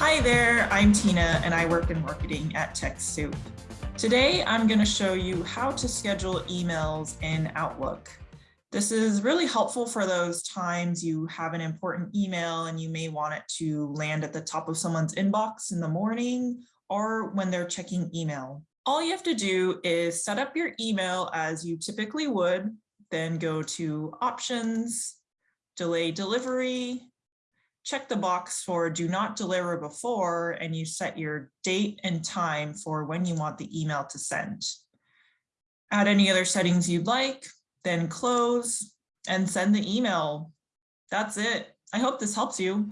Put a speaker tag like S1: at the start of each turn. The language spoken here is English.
S1: Hi there, I'm Tina and I work in marketing at TechSoup. Today, I'm going to show you how to schedule emails in Outlook. This is really helpful for those times you have an important email and you may want it to land at the top of someone's inbox in the morning or when they're checking email. All you have to do is set up your email as you typically would, then go to options, delay delivery, check the box for do not deliver before, and you set your date and time for when you want the email to send. Add any other settings you'd like, then close and send the email. That's it. I hope this helps you.